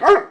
Arr!